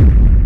you.